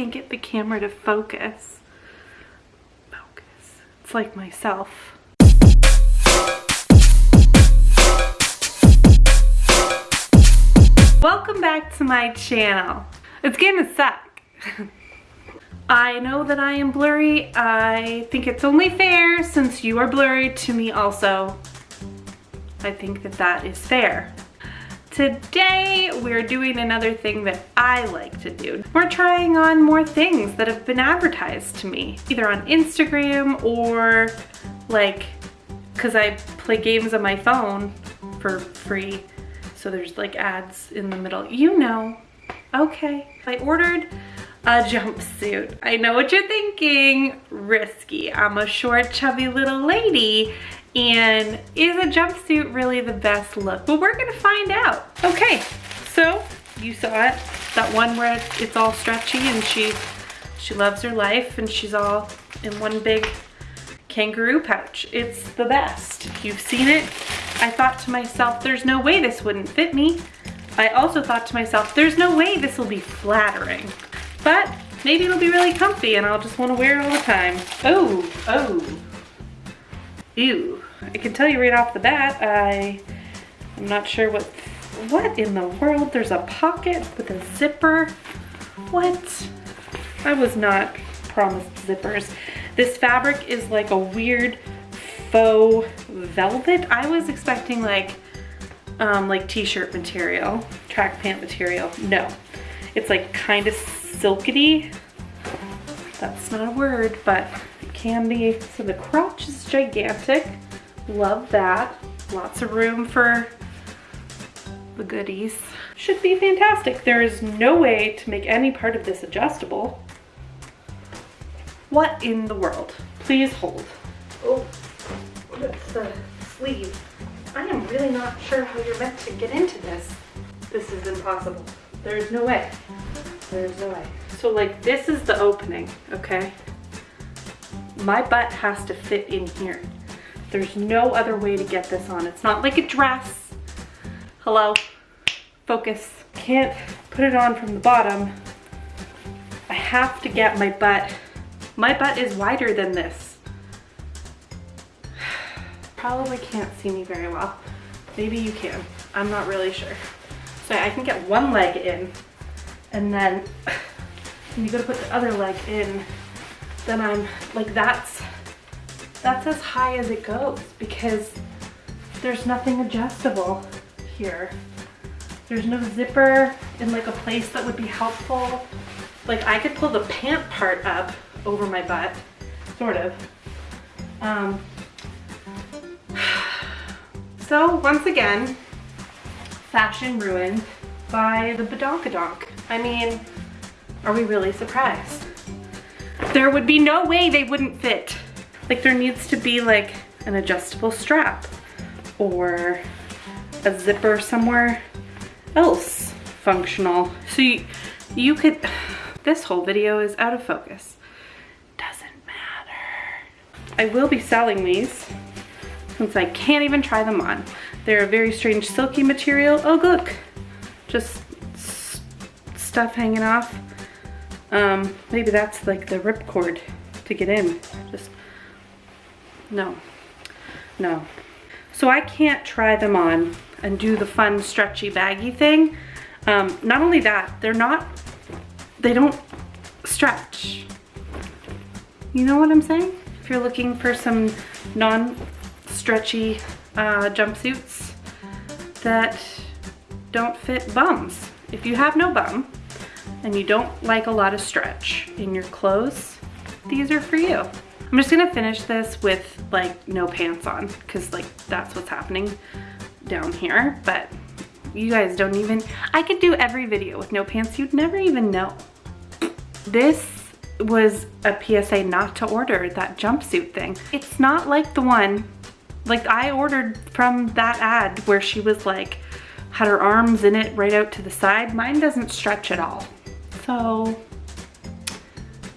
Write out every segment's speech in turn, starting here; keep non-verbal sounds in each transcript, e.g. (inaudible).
can't get the camera to focus. Focus. It's like myself. Welcome back to my channel. It's gonna suck. (laughs) I know that I am blurry. I think it's only fair since you are blurry to me also. I think that that is fair. Today, we're doing another thing that I like to do. We're trying on more things that have been advertised to me, either on Instagram or like, cause I play games on my phone for free. So there's like ads in the middle. You know, okay. I ordered a jumpsuit. I know what you're thinking, risky. I'm a short, chubby little lady and is a jumpsuit really the best look? Well, we're gonna find out. Okay, so you saw it, that one where it's all stretchy and she, she loves her life and she's all in one big kangaroo pouch. It's the best. You've seen it. I thought to myself, there's no way this wouldn't fit me. I also thought to myself, there's no way this will be flattering. But maybe it'll be really comfy and I'll just wanna wear it all the time. Oh, oh. Ew. I can tell you right off the bat, I, I'm not sure what, what in the world? There's a pocket with a zipper. What? I was not promised zippers. This fabric is like a weird faux velvet. I was expecting like, um, like t-shirt material, track pant material. No, it's like kind of silkety. That's not a word, but it can be. So the crotch is gigantic. Love that. Lots of room for the goodies. Should be fantastic. There is no way to make any part of this adjustable. What in the world? Please hold. Oh, that's the sleeve. I am really not sure how you're meant to get into this. This is impossible. There's no way. There's no way. So like this is the opening, okay? My butt has to fit in here. There's no other way to get this on. It's not like a dress. Hello, focus. Can't put it on from the bottom. I have to get my butt. My butt is wider than this. (sighs) Probably can't see me very well. Maybe you can. I'm not really sure. So I can get one leg in and then (sighs) you gotta put the other leg in then I'm like, that's, that's as high as it goes because there's nothing adjustable here. There's no zipper in like a place that would be helpful. Like I could pull the pant part up over my butt, sort of. Um, (sighs) so once again, fashion ruined by the badonkadonk. I mean, are we really surprised? There would be no way they wouldn't fit. Like there needs to be like an adjustable strap or a zipper somewhere else functional. So you, you could, this whole video is out of focus. Doesn't matter. I will be selling these since I can't even try them on. They're a very strange silky material. Oh look, just stuff hanging off. Um, maybe that's like the ripcord to get in. Just, no, no. So I can't try them on and do the fun stretchy baggy thing. Um, not only that, they're not, they don't stretch. You know what I'm saying? If you're looking for some non-stretchy uh, jumpsuits that don't fit bums. If you have no bum, and you don't like a lot of stretch in your clothes, these are for you. I'm just gonna finish this with like no pants on because like that's what's happening down here. But you guys don't even, I could do every video with no pants. You'd never even know. This was a PSA not to order that jumpsuit thing. It's not like the one, like I ordered from that ad where she was like, had her arms in it right out to the side. Mine doesn't stretch at all. So,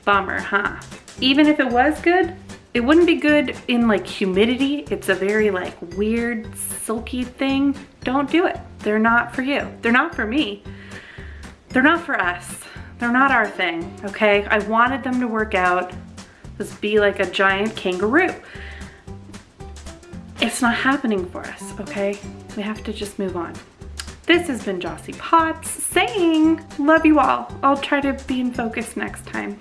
bummer, huh? Even if it was good, it wouldn't be good in like humidity. It's a very like weird silky thing. Don't do it. They're not for you. They're not for me. They're not for us. They're not our thing, okay? I wanted them to work out, just be like a giant kangaroo. It's not happening for us, okay? We have to just move on. This has been Jossie Potts saying, love you all. I'll try to be in focus next time.